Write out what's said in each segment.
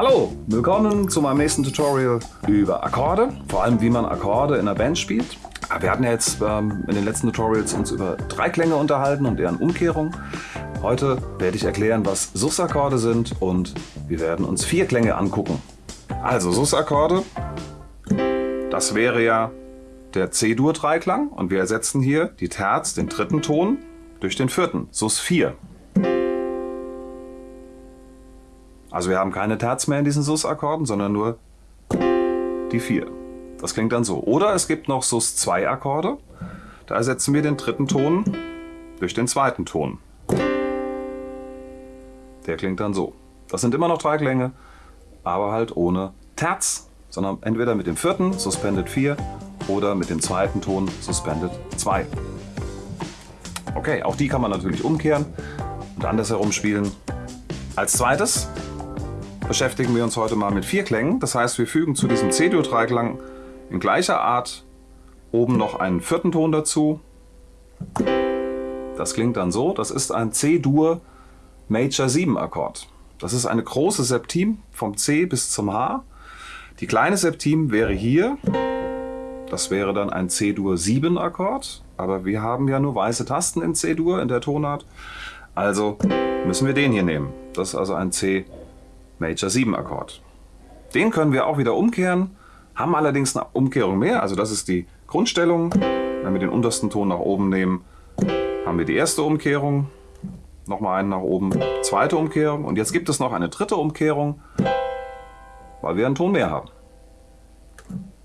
Hallo, willkommen zu meinem nächsten Tutorial über Akkorde, vor allem wie man Akkorde in einer Band spielt. Ah, wir hatten ja jetzt ähm, in den letzten Tutorials uns über Dreiklänge unterhalten und deren Umkehrung. Heute werde ich erklären, was Sus-Akkorde sind und wir werden uns vier Klänge angucken. Also Sus-Akkorde, das wäre ja der C-Dur-Dreiklang und wir ersetzen hier die Terz, den dritten Ton, durch den vierten, Sus 4. Also wir haben keine Terz mehr in diesen Sus-Akkorden, sondern nur die 4. Das klingt dann so. Oder es gibt noch Sus 2 Akkorde. Da ersetzen wir den dritten Ton durch den zweiten Ton. Der klingt dann so. Das sind immer noch drei Klänge, aber halt ohne Terz, sondern entweder mit dem vierten, Suspended 4, oder mit dem zweiten Ton, Suspended 2. Okay, auch die kann man natürlich umkehren und andersherum spielen. Als zweites beschäftigen wir uns heute mal mit vier Klängen. Das heißt, wir fügen zu diesem C-Dur-Dreiklang in gleicher Art oben noch einen vierten Ton dazu. Das klingt dann so. Das ist ein C-Dur Major 7 Akkord. Das ist eine große Septim vom C bis zum H. Die kleine Septim wäre hier. Das wäre dann ein C-Dur 7 Akkord. Aber wir haben ja nur weiße Tasten in C-Dur in der Tonart. Also müssen wir den hier nehmen. Das ist also ein C Major 7 Akkord. Den können wir auch wieder umkehren, haben allerdings eine Umkehrung mehr, also das ist die Grundstellung. Wenn wir den untersten Ton nach oben nehmen, haben wir die erste Umkehrung, nochmal einen nach oben, zweite Umkehrung und jetzt gibt es noch eine dritte Umkehrung, weil wir einen Ton mehr haben.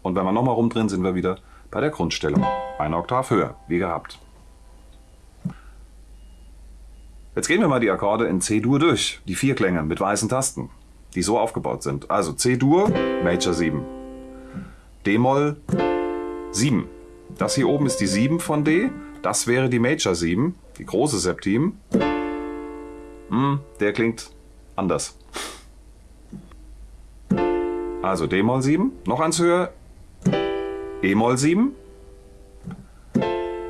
Und wenn wir nochmal rumdrehen, sind wir wieder bei der Grundstellung. Eine Oktav höher, wie gehabt. Jetzt gehen wir mal die Akkorde in C-Dur durch, die vier Klänge mit weißen Tasten die so aufgebaut sind. Also C-Dur, Major 7. D-Moll 7. Das hier oben ist die 7 von D. Das wäre die Major 7, die große Septim. Hm, der klingt anders. Also D-Moll 7, noch eins höher, E-Moll 7,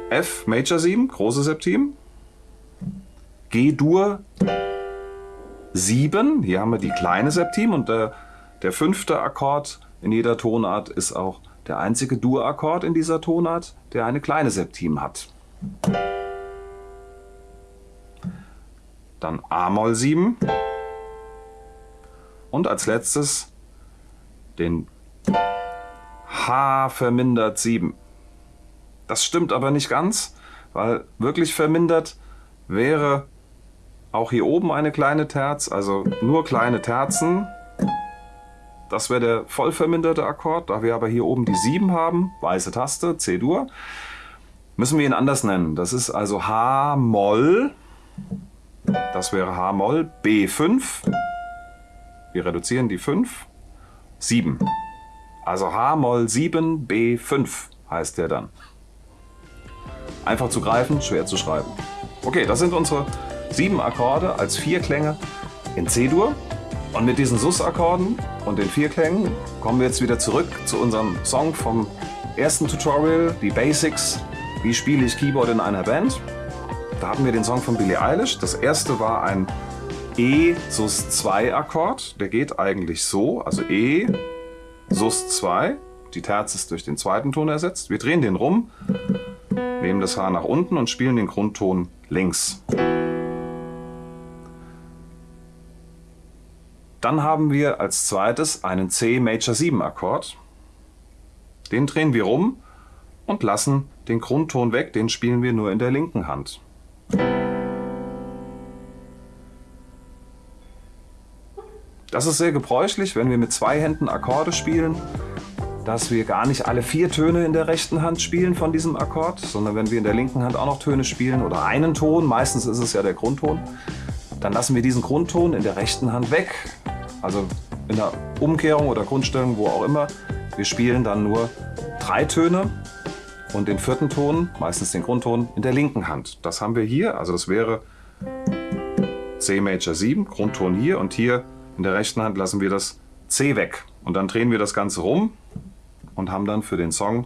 F Major 7, große Septim, G-Dur 7. Hier haben wir die kleine Septim und der, der fünfte Akkord in jeder Tonart ist auch der einzige Dur-Akkord in dieser Tonart, der eine kleine Septim hat. Dann A-Moll 7 und als letztes den H vermindert 7. Das stimmt aber nicht ganz, weil wirklich vermindert wäre auch hier oben eine kleine Terz, also nur kleine Terzen. Das wäre der voll verminderte Akkord. Da wir aber hier oben die 7 haben, weiße Taste, C-Dur, müssen wir ihn anders nennen. Das ist also H-Moll, das wäre H-Moll, B5, wir reduzieren die 5, 7. Also H-Moll 7, B5 heißt der dann. Einfach zu greifen, schwer zu schreiben. Okay, das sind unsere sieben Akkorde als vier Klänge in C-Dur. Und mit diesen Sus-Akkorden und den vier Klängen kommen wir jetzt wieder zurück zu unserem Song vom ersten Tutorial, die Basics, wie spiele ich Keyboard in einer Band. Da hatten wir den Song von Billie Eilish. Das erste war ein E Sus 2 Akkord. Der geht eigentlich so, also E Sus 2. Die Terz ist durch den zweiten Ton ersetzt. Wir drehen den rum, nehmen das Haar nach unten und spielen den Grundton links. Dann haben wir als zweites einen C Major 7 Akkord. Den drehen wir rum und lassen den Grundton weg, den spielen wir nur in der linken Hand. Das ist sehr gebräuchlich, wenn wir mit zwei Händen Akkorde spielen, dass wir gar nicht alle vier Töne in der rechten Hand spielen von diesem Akkord, sondern wenn wir in der linken Hand auch noch Töne spielen oder einen Ton, meistens ist es ja der Grundton, dann lassen wir diesen Grundton in der rechten Hand weg also in der Umkehrung oder Grundstellung, wo auch immer. Wir spielen dann nur drei Töne und den vierten Ton, meistens den Grundton, in der linken Hand. Das haben wir hier, also das wäre C Major 7, Grundton hier und hier in der rechten Hand lassen wir das C weg. Und dann drehen wir das Ganze rum und haben dann für den Song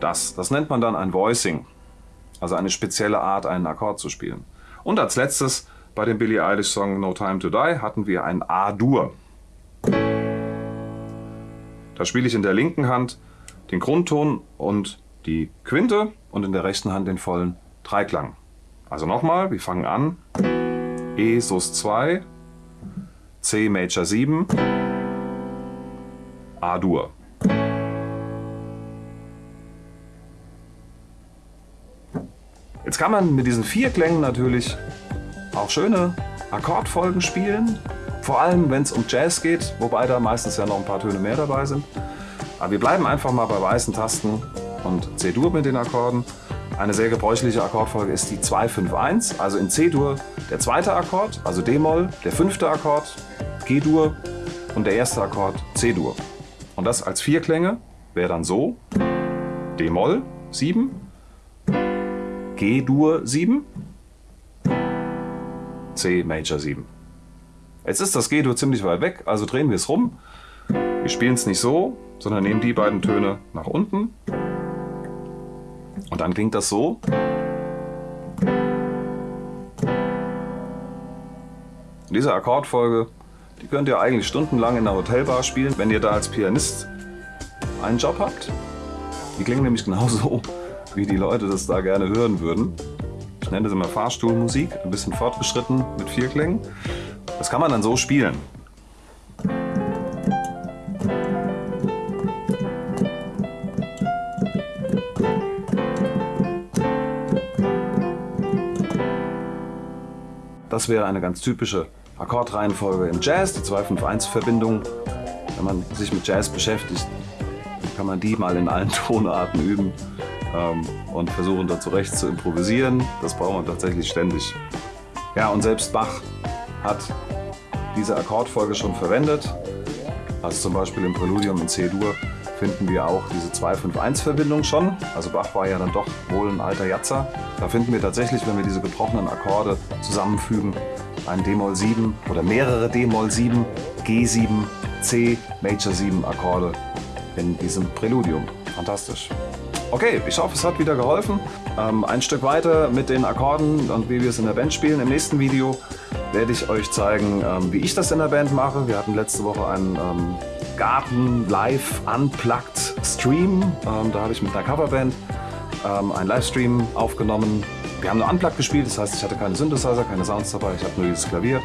das. Das nennt man dann ein Voicing, also eine spezielle Art, einen Akkord zu spielen. Und als letztes bei dem Billie Eilish Song No Time to Die hatten wir ein A-Dur. Da spiele ich in der linken Hand den Grundton und die Quinte und in der rechten Hand den vollen Dreiklang. Also nochmal, wir fangen an. E Sus 2, C Major 7, A-Dur. Jetzt kann man mit diesen vier Klängen natürlich auch schöne Akkordfolgen spielen. Vor allem, wenn es um Jazz geht, wobei da meistens ja noch ein paar Töne mehr dabei sind. Aber wir bleiben einfach mal bei weißen Tasten und C-Dur mit den Akkorden. Eine sehr gebräuchliche Akkordfolge ist die 2-5-1, also in C-Dur der zweite Akkord, also D-Moll, der fünfte Akkord, G-Dur und der erste Akkord C-Dur. Und das als vier Klänge wäre dann so, D-Moll 7, G-Dur 7, C Major 7. Jetzt ist das G-Dur ziemlich weit weg, also drehen wir es rum. Wir spielen es nicht so, sondern nehmen die beiden Töne nach unten. Und dann klingt das so. Diese Akkordfolge, die könnt ihr eigentlich stundenlang in der Hotelbar spielen, wenn ihr da als Pianist einen Job habt. Die klingen nämlich genauso, wie die Leute das da gerne hören würden. Nenne das immer Fahrstuhlmusik, ein bisschen fortgeschritten mit vier Klängen. Das kann man dann so spielen. Das wäre eine ganz typische Akkordreihenfolge im Jazz, die 2-5-1-Verbindung. Wenn man sich mit Jazz beschäftigt, kann man die mal in allen Tonarten üben ähm, und versuchen da zurecht zu improvisieren. Das braucht man tatsächlich ständig. Ja, und selbst Bach hat diese Akkordfolge schon verwendet. Also zum Beispiel im Präludium in C-Dur finden wir auch diese 2-5-1-Verbindung schon. Also Bach war ja dann doch wohl ein alter Jatzer. Da finden wir tatsächlich, wenn wir diese gebrochenen Akkorde zusammenfügen, ein d-Moll 7 oder mehrere d-Moll 7, G7, C, Major 7 Akkorde in diesem Präludium. Fantastisch. Okay, ich hoffe, es hat wieder geholfen. Ähm, ein Stück weiter mit den Akkorden und wie wir es in der Band spielen. Im nächsten Video werde ich euch zeigen, ähm, wie ich das in der Band mache. Wir hatten letzte Woche einen ähm, Garten Live Unplugged Stream. Ähm, da habe ich mit einer Coverband ähm, einen Livestream aufgenommen. Wir haben nur Unplugged gespielt, das heißt, ich hatte keine Synthesizer, keine Sounds dabei. Ich habe nur dieses Klavier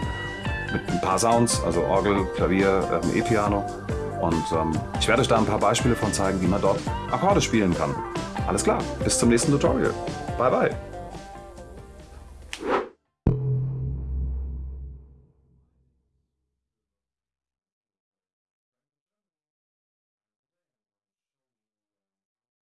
mit ein paar Sounds, also Orgel, Klavier, ähm, E-Piano. Und ähm, ich werde euch da ein paar Beispiele von zeigen, wie man dort Akkorde spielen kann. Alles klar, bis zum nächsten Tutorial. Bye bye.